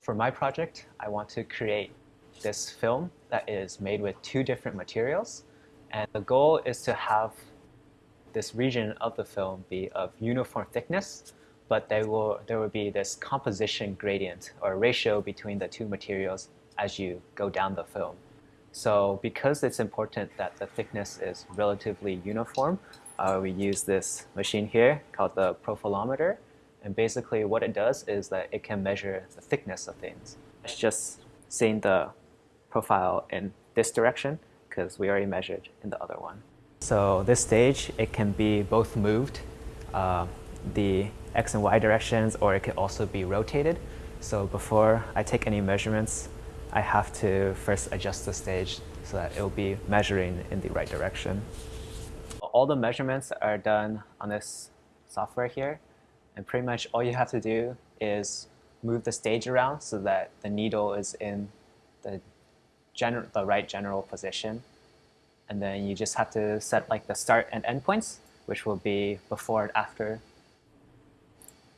For my project, I want to create this film that is made with two different materials. And the goal is to have this region of the film be of uniform thickness, but there will, there will be this composition gradient or ratio between the two materials as you go down the film. So because it's important that the thickness is relatively uniform, uh, we use this machine here called the profilometer. And basically what it does is that it can measure the thickness of things. It's just seeing the profile in this direction because we already measured in the other one. So this stage, it can be both moved, uh, the x and y directions, or it could also be rotated. So before I take any measurements, I have to first adjust the stage so that it will be measuring in the right direction. All the measurements are done on this software here. And pretty much all you have to do is move the stage around so that the needle is in the, the right general position. And then you just have to set like the start and end points, which will be before and after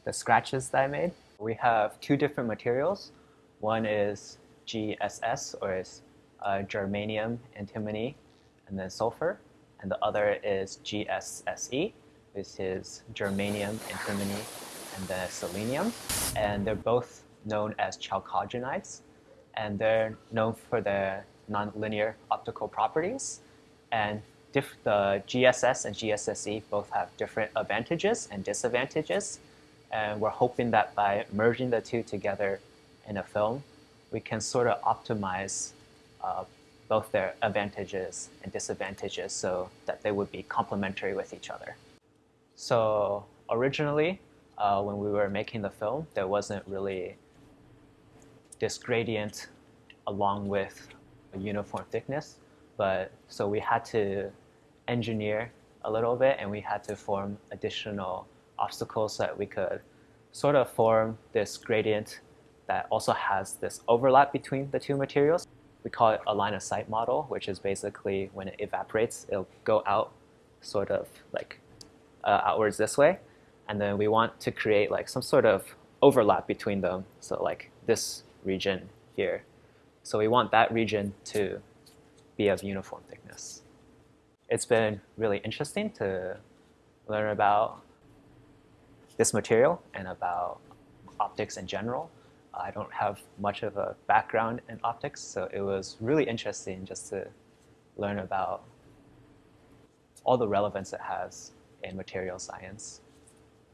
the scratches that I made. We have two different materials. One is GSS, or is uh, germanium, antimony, and then sulfur. And the other is GSSE, which is germanium, antimony, and then selenium. And they're both known as chalcogenides. And they're known for their nonlinear optical properties. And the GSS and GSSE both have different advantages and disadvantages. And we're hoping that by merging the two together in a film, we can sort of optimize uh, both their advantages and disadvantages so that they would be complementary with each other. So originally, uh, when we were making the film, there wasn't really this gradient along with a uniform thickness. But so we had to engineer a little bit and we had to form additional obstacles so that we could sort of form this gradient that also has this overlap between the two materials. We call it a line of sight model, which is basically when it evaporates, it'll go out sort of like uh, outwards this way. And then we want to create like some sort of overlap between them. So like this region here. So we want that region to be of uniform thickness. It's been really interesting to learn about this material and about optics in general. I don't have much of a background in optics, so it was really interesting just to learn about all the relevance it has in material science.